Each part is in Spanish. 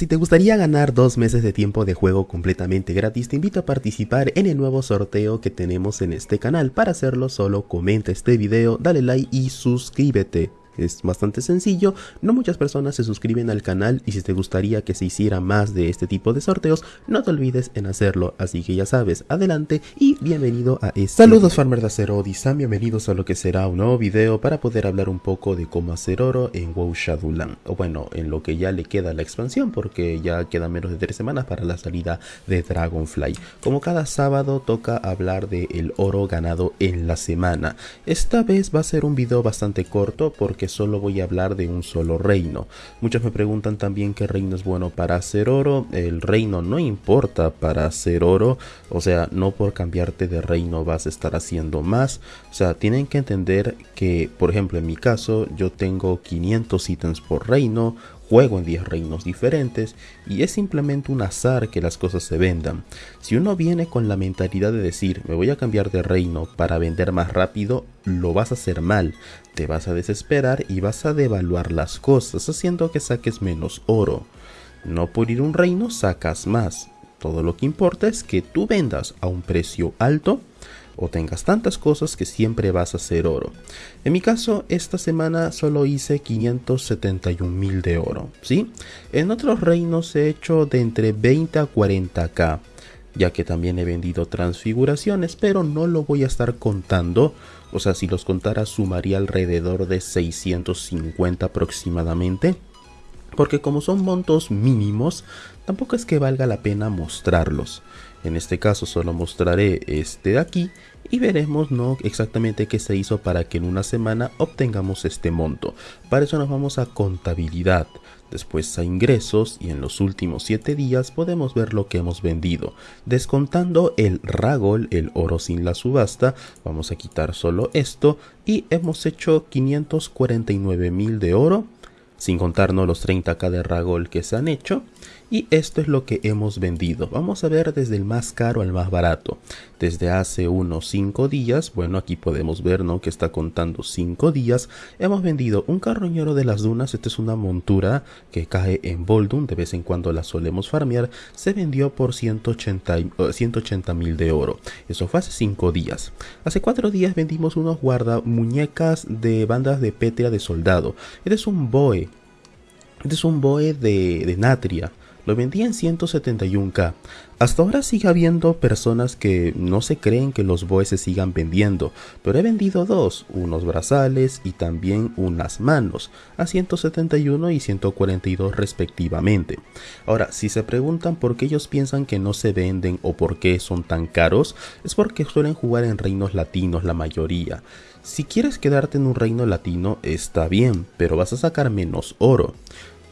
Si te gustaría ganar dos meses de tiempo de juego completamente gratis, te invito a participar en el nuevo sorteo que tenemos en este canal. Para hacerlo solo comenta este video, dale like y suscríbete. Es bastante sencillo, no muchas personas se suscriben al canal y si te gustaría que se hiciera más de este tipo de sorteos, no te olvides en hacerlo, así que ya sabes, adelante y bienvenido a este Saludos farmer de acero Odisam, bienvenidos a lo que será un nuevo video para poder hablar un poco de cómo hacer oro en WoW Shadowland, o bueno, en lo que ya le queda la expansión porque ya quedan menos de tres semanas para la salida de Dragonfly. Como cada sábado toca hablar del el oro ganado en la semana, esta vez va a ser un video bastante corto porque que solo voy a hablar de un solo reino. Muchos me preguntan también qué reino es bueno para hacer oro. El reino no importa para hacer oro. O sea, no por cambiarte de reino vas a estar haciendo más. O sea, tienen que entender que, por ejemplo, en mi caso, yo tengo 500 ítems por reino, juego en 10 reinos diferentes y es simplemente un azar que las cosas se vendan. Si uno viene con la mentalidad de decir me voy a cambiar de reino para vender más rápido, lo vas a hacer mal, te vas a desesperar y vas a devaluar las cosas haciendo que saques menos oro. No por ir un reino sacas más, todo lo que importa es que tú vendas a un precio alto o tengas tantas cosas que siempre vas a hacer oro. En mi caso, esta semana solo hice 571 mil de oro, ¿sí? En otros reinos he hecho de entre 20 a 40k, ya que también he vendido transfiguraciones, pero no lo voy a estar contando. O sea, si los contara sumaría alrededor de 650 aproximadamente porque como son montos mínimos, tampoco es que valga la pena mostrarlos. En este caso solo mostraré este de aquí y veremos no exactamente qué se hizo para que en una semana obtengamos este monto. Para eso nos vamos a contabilidad, después a ingresos y en los últimos 7 días podemos ver lo que hemos vendido. Descontando el ragol, el oro sin la subasta, vamos a quitar solo esto y hemos hecho 549 mil de oro sin contarnos los 30k de Ragol que se han hecho. Y esto es lo que hemos vendido. Vamos a ver desde el más caro al más barato. Desde hace unos 5 días, bueno aquí podemos ver ¿no? que está contando 5 días. Hemos vendido un carroñero de las dunas. Esta es una montura que cae en Boldun. De vez en cuando la solemos farmear. Se vendió por 180 mil de oro. Eso fue hace 5 días. Hace 4 días vendimos unos guarda muñecas de bandas de pétrea de soldado. Este es un boe este es un Boe de, Natria. Lo vendí en 171k. Hasta ahora sigue habiendo personas que no se creen que los boes se sigan vendiendo, pero he vendido dos, unos brazales y también unas manos, a 171 y 142 respectivamente. Ahora, si se preguntan por qué ellos piensan que no se venden o por qué son tan caros, es porque suelen jugar en reinos latinos la mayoría. Si quieres quedarte en un reino latino está bien, pero vas a sacar menos oro.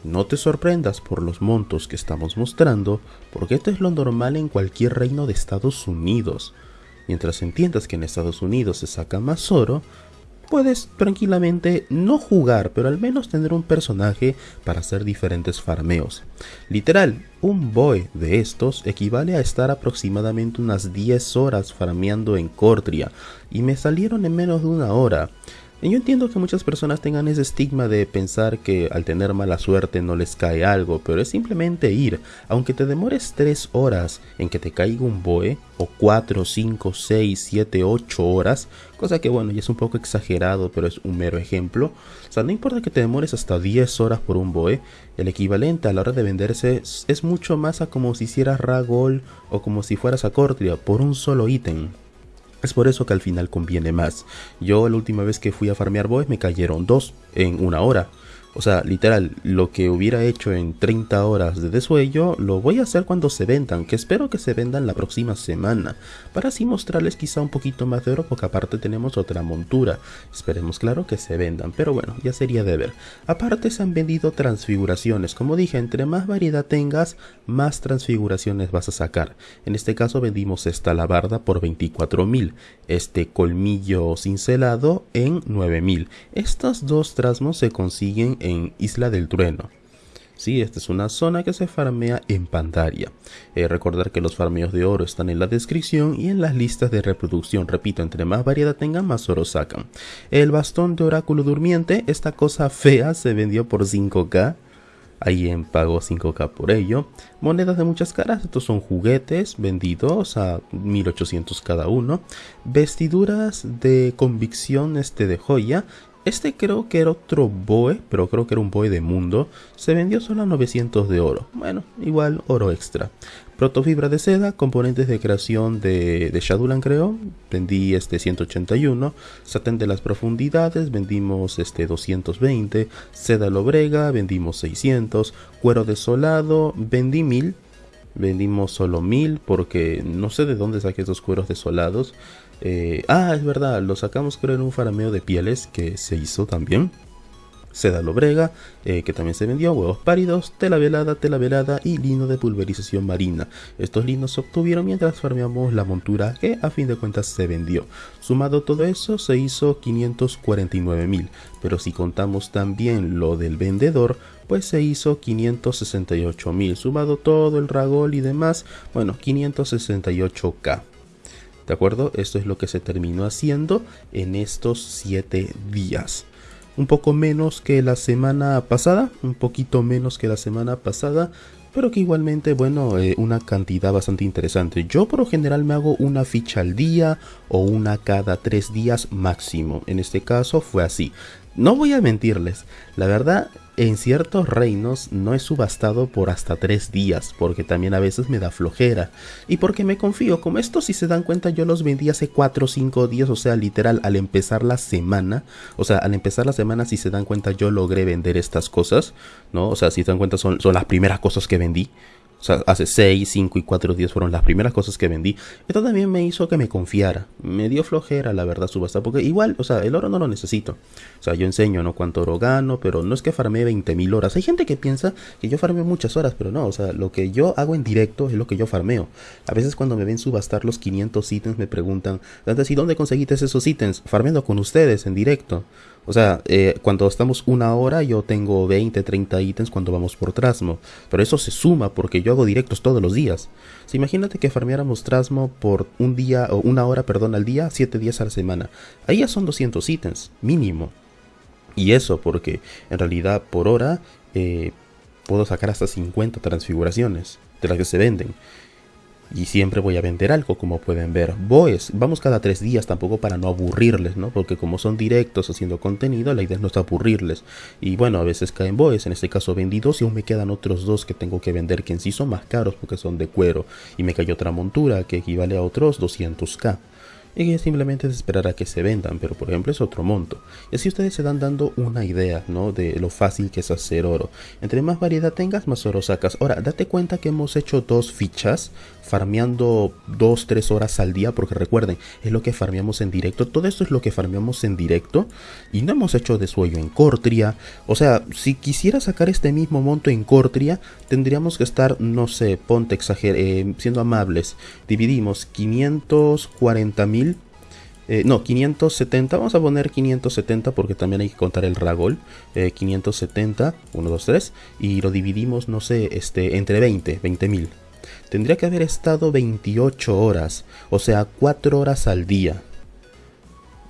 No te sorprendas por los montos que estamos mostrando, porque esto es lo normal en cualquier reino de Estados Unidos. Mientras entiendas que en Estados Unidos se saca más oro, puedes tranquilamente no jugar, pero al menos tener un personaje para hacer diferentes farmeos. Literal, un boy de estos equivale a estar aproximadamente unas 10 horas farmeando en Cordria, y me salieron en menos de una hora. Yo entiendo que muchas personas tengan ese estigma de pensar que al tener mala suerte no les cae algo, pero es simplemente ir, aunque te demores 3 horas en que te caiga un boe, o 4, 5, 6, 7, 8 horas, cosa que bueno, ya es un poco exagerado, pero es un mero ejemplo. O sea, no importa que te demores hasta 10 horas por un boe, el equivalente a la hora de venderse es, mucho más a como si hicieras ragol o como si fueras a Cortria por un solo ítem. Es por eso que al final conviene más. Yo la última vez que fui a farmear boys me cayeron dos en una hora. O sea, literal, lo que hubiera hecho en 30 horas de desuello, lo voy a hacer cuando se vendan, que espero que se vendan la próxima semana, para así mostrarles quizá un poquito más de oro, porque aparte tenemos otra montura. Esperemos claro que se vendan, pero bueno, ya sería de ver. Aparte se han vendido transfiguraciones, como dije, entre más variedad tengas, más transfiguraciones vas a sacar. En este caso vendimos esta labarda por 24.000, este colmillo cincelado en 9.000. Estas dos trasmos se consiguen en Isla del Trueno. Sí, esta es una zona que se farmea en Pandaria. Eh, recordar que los farmeos de oro están en la descripción y en las listas de reproducción. Repito, entre más variedad tengan, más oro sacan. El bastón de oráculo durmiente, esta cosa fea se vendió por 5k. Alguien pagó 5k por ello. Monedas de muchas caras, estos son juguetes vendidos a 1800 cada uno. Vestiduras de convicción este de joya. Este creo que era otro boe, pero creo que era un boe de mundo. Se vendió solo a 900 de oro. Bueno, igual oro extra. Protofibra de seda, componentes de creación de, de creo, vendí este 181, satén de las profundidades, vendimos este 220, seda lobrega, vendimos 600, cuero desolado, vendí 1000, vendimos solo 1000 porque no sé de dónde saqué esos cueros desolados. Eh, ah, es verdad, lo sacamos creo en un farameo de pieles que se hizo también seda lobrega, eh, que también se vendió, huevos pálidos, tela velada, tela velada y lino de pulverización marina. Estos linos se obtuvieron mientras farmeamos la montura que a fin de cuentas se vendió. Sumado todo eso se hizo 549 mil, pero si contamos también lo del vendedor, pues se hizo 568 mil, sumado todo el ragol y demás, bueno, 568k. ¿De acuerdo? Esto es lo que se terminó haciendo en estos 7 días un poco menos que la semana pasada, un poquito menos que la semana pasada, pero que igualmente, bueno, eh, una cantidad bastante interesante. Yo por lo general me hago una ficha al día o una cada tres días máximo. En este caso fue así. No voy a mentirles, la verdad en ciertos reinos no he subastado por hasta tres días, porque también a veces me da flojera. Y porque me confío, como estos si se dan cuenta yo los vendí hace 4 o 5 días, o sea, literal, al empezar la semana, o sea, al empezar la semana si se dan cuenta yo logré vender estas cosas, ¿no? O sea, si se dan cuenta son, son las primeras cosas que vendí. O sea, hace 6, 5 y 4 días fueron las primeras cosas que vendí. Esto también me hizo que me confiara. Me dio flojera, la verdad, subasta. Porque igual, o sea, el oro no lo necesito. O sea, yo enseño, ¿no? Cuánto oro gano, pero no es que farmee 20.000 horas. Hay gente que piensa que yo farmeo muchas horas, pero no. O sea, lo que yo hago en directo es lo que yo farmeo. A veces cuando me ven subastar los 500 ítems me preguntan, ¿y dónde conseguiste esos ítems? Farmeando con ustedes en directo. O sea, eh, cuando estamos una hora yo tengo 20, 30 ítems cuando vamos por Trasmo. Pero eso se suma porque yo hago directos todos los días. O imagínate que farmeáramos Trasmo por un día, o una hora, perdón, al día, 7 días a la semana. Ahí ya son 200 ítems, mínimo. Y eso porque en realidad por hora eh, puedo sacar hasta 50 transfiguraciones de las que se venden. Y siempre voy a vender algo, como pueden ver. Boes, vamos cada tres días tampoco para no aburrirles, ¿no? Porque como son directos haciendo contenido, la idea no es aburrirles. Y bueno, a veces caen boes, en este caso vendí dos y aún me quedan otros dos que tengo que vender, que en sí son más caros porque son de cuero. Y me cayó otra montura que equivale a otros 200k y que simplemente es esperar a que se vendan, pero por ejemplo es otro monto. Y así ustedes se dan dando una idea, ¿no? De lo fácil que es hacer oro. Entre más variedad tengas, más oro sacas. Ahora, date cuenta que hemos hecho dos fichas, farmeando 2-3 horas al día, porque recuerden, es lo que farmeamos en directo. Todo esto es lo que farmeamos en directo. Y no hemos hecho de sueño en Cortria. O sea, si quisiera sacar este mismo monto en Cortria, tendríamos que estar, no sé, ponte exager eh, siendo amables. Dividimos 540 mil eh, no, 570, vamos a poner 570 porque también hay que contar el ragol. 570, 1, 2, 3. Y lo dividimos, no sé, este, entre 20, 20 mil. Tendría que haber estado 28 horas, o sea, 4 horas al día.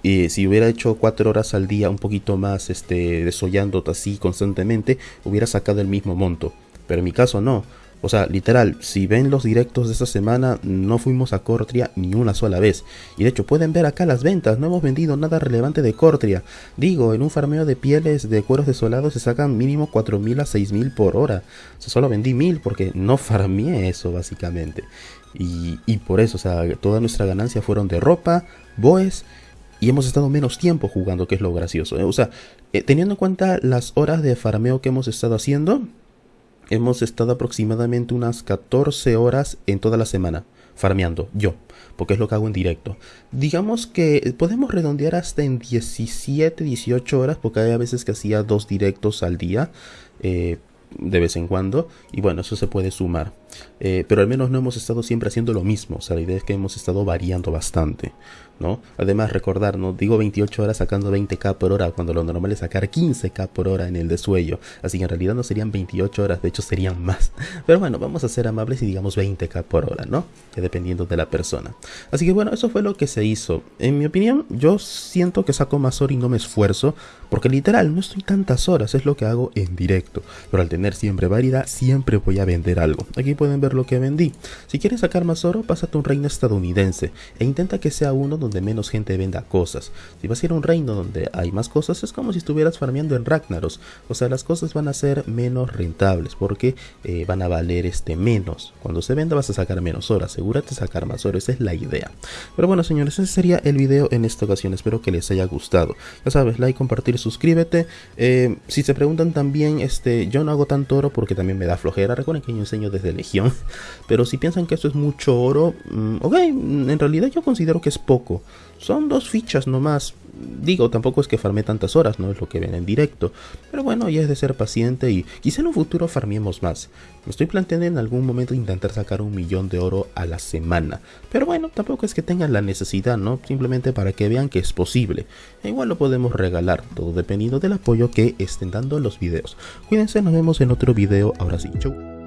Y si hubiera hecho 4 horas al día, un poquito más, este, desollando así constantemente, hubiera sacado el mismo monto. Pero en mi caso no. O sea, literal, si ven los directos de esta semana, no fuimos a Cortria ni una sola vez. Y de hecho, pueden ver acá las ventas, no hemos vendido nada relevante de Cortria. Digo, en un farmeo de pieles de cueros desolados se sacan mínimo 4.000 a 6.000 por hora. O sea, solo vendí 1.000 porque no farmeé eso, básicamente. Y, y por eso, o sea, toda nuestra ganancia fueron de ropa, boes y hemos estado menos tiempo jugando, que es lo gracioso. ¿eh? O sea, eh, teniendo en cuenta las horas de farmeo que hemos estado haciendo, hemos estado aproximadamente unas 14 horas en toda la semana farmeando, yo, porque es lo que hago en directo. Digamos que podemos redondear hasta en 17, 18 horas, porque hay a veces que hacía dos directos al día, eh, de vez en cuando, y bueno, eso se puede sumar. Eh, pero al menos no hemos estado siempre haciendo lo mismo, o sea, la idea es que hemos estado variando bastante. ¿no? Además, recordar, ¿no? Digo 28 horas sacando 20k por hora, cuando lo normal es sacar 15k por hora en el desuello. Así que en realidad no serían 28 horas, de hecho serían más. Pero bueno, vamos a ser amables y digamos 20k por hora, ¿no? Que dependiendo de la persona. Así que bueno, eso fue lo que se hizo. En mi opinión, yo siento que saco más horas y no me esfuerzo, porque literal no estoy tantas horas, es lo que hago en directo. Pero al tener siempre variedad, siempre voy a vender algo. Aquí pueden ver lo que vendí. Si quieres sacar más oro, pásate a un reino estadounidense e intenta que sea uno donde menos gente venda cosas. Si vas a ir a un reino donde hay más cosas, es como si estuvieras farmeando en Ragnaros. O sea, las cosas van a ser menos rentables porque eh, van a valer este menos. Cuando se venda vas a sacar menos oro. Asegúrate de sacar más oro, esa es la idea. Pero bueno, señores, ese sería el video en esta ocasión. Espero que les haya gustado. Ya sabes, like, compartir, suscríbete. Eh, si se preguntan también, este, yo no hago tanto oro porque también me da flojera. Recuerden que yo enseño desde Legión. Pero si piensan que esto es mucho oro, mm, ok, en realidad yo considero que es poco. Son dos fichas nomás. Digo, tampoco es que farme tantas horas, no es lo que ven en directo. Pero bueno, ya es de ser paciente y quizá en un futuro farmiemos más. Me estoy planteando en algún momento intentar sacar un millón de oro a la semana. Pero bueno, tampoco es que tengan la necesidad, ¿no? Simplemente para que vean que es posible. E igual lo podemos regalar, todo dependiendo del apoyo que estén dando los videos. Cuídense, nos vemos en otro video. Ahora sí, chau.